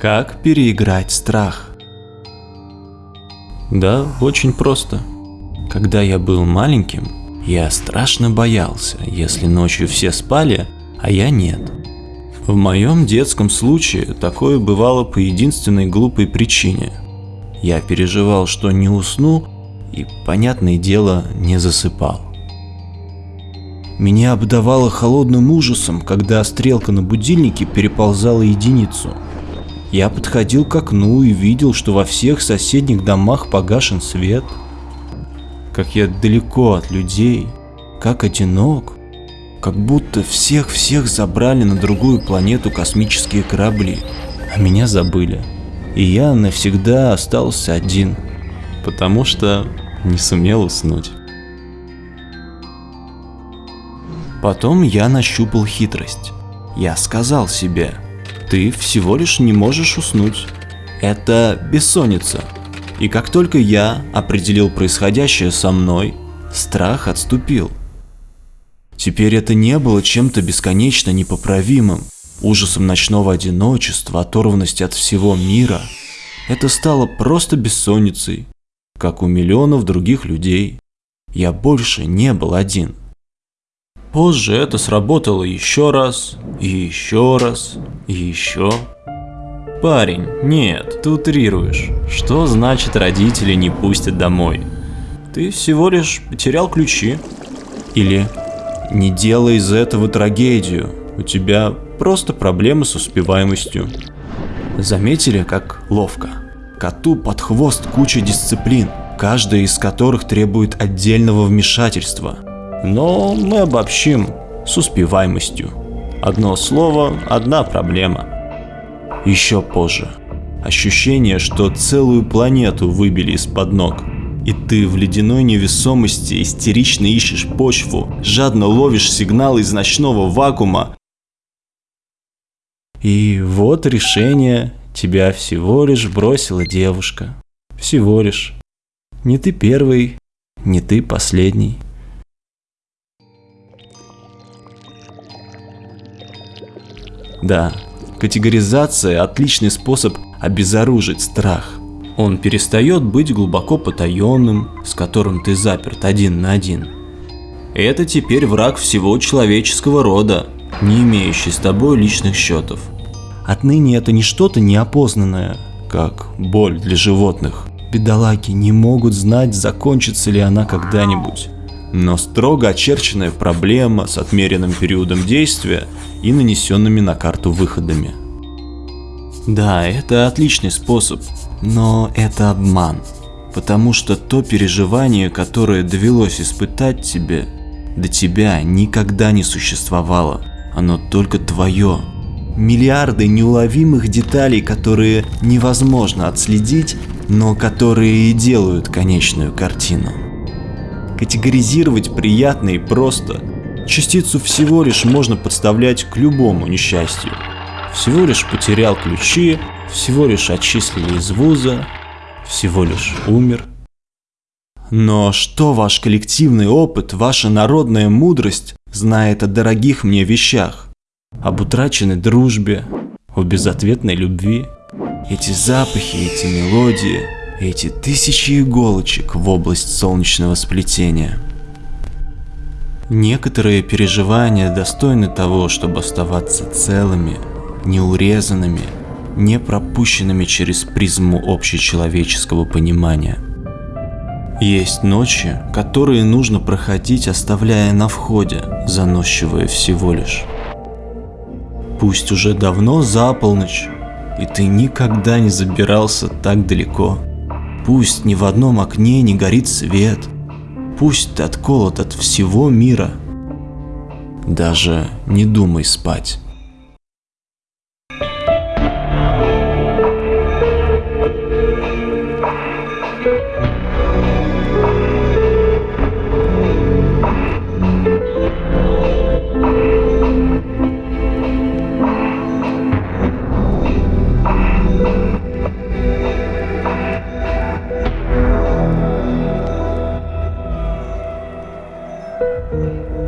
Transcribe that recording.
Как переиграть страх? Да, очень просто. Когда я был маленьким, я страшно боялся, если ночью все спали, а я нет. В моем детском случае такое бывало по единственной глупой причине. Я переживал, что не усну и, понятное дело, не засыпал. Меня обдавало холодным ужасом, когда стрелка на будильнике переползала единицу. Я подходил к окну и видел, что во всех соседних домах погашен свет. Как я далеко от людей, как одинок, как будто всех-всех забрали на другую планету космические корабли, а меня забыли. И я навсегда остался один, потому что не сумел уснуть. Потом я нащупал хитрость. Я сказал себе, ты всего лишь не можешь уснуть. Это бессонница. И как только я определил происходящее со мной, страх отступил. Теперь это не было чем-то бесконечно непоправимым, ужасом ночного одиночества, оторванности от всего мира. Это стало просто бессонницей, как у миллионов других людей. Я больше не был один. Позже это сработало еще раз, еще раз, еще. Парень, нет, ты утрируешь. Что значит родители не пустят домой? Ты всего лишь потерял ключи. Или не делай из этого трагедию, у тебя просто проблемы с успеваемостью. Заметили, как ловко? Коту под хвост куча дисциплин, каждая из которых требует отдельного вмешательства – но мы обобщим с успеваемостью. Одно слово, одна проблема. Еще позже. Ощущение, что целую планету выбили из-под ног. И ты в ледяной невесомости истерично ищешь почву, жадно ловишь сигнал из ночного вакуума. И вот решение, тебя всего лишь бросила девушка. Всего лишь. Не ты первый, не ты последний. Да, категоризация – отличный способ обезоружить страх. Он перестает быть глубоко потаенным, с которым ты заперт один на один. Это теперь враг всего человеческого рода, не имеющий с тобой личных счетов. Отныне это не что-то неопознанное, как боль для животных. Бедолаги не могут знать, закончится ли она когда-нибудь но строго очерченная проблема с отмеренным периодом действия и нанесенными на карту выходами. Да, это отличный способ, но это обман, потому что то переживание, которое довелось испытать тебе, до тебя никогда не существовало, оно только твое. Миллиарды неуловимых деталей, которые невозможно отследить, но которые и делают конечную картину категоризировать приятно и просто. Частицу всего лишь можно подставлять к любому несчастью. Всего лишь потерял ключи, всего лишь отчислили из вуза, всего лишь умер. Но что ваш коллективный опыт, ваша народная мудрость знает о дорогих мне вещах? Об утраченной дружбе, о безответной любви? Эти запахи, эти мелодии – эти тысячи иголочек в область солнечного сплетения. Некоторые переживания достойны того, чтобы оставаться целыми, неурезанными, не пропущенными через призму общечеловеческого понимания. Есть ночи, которые нужно проходить, оставляя на входе, заносчивая всего лишь. Пусть уже давно за полночь, и ты никогда не забирался так далеко – Пусть ни в одном окне не горит свет, пусть ты отколот от всего мира. Даже не думай спать. thank you Amen.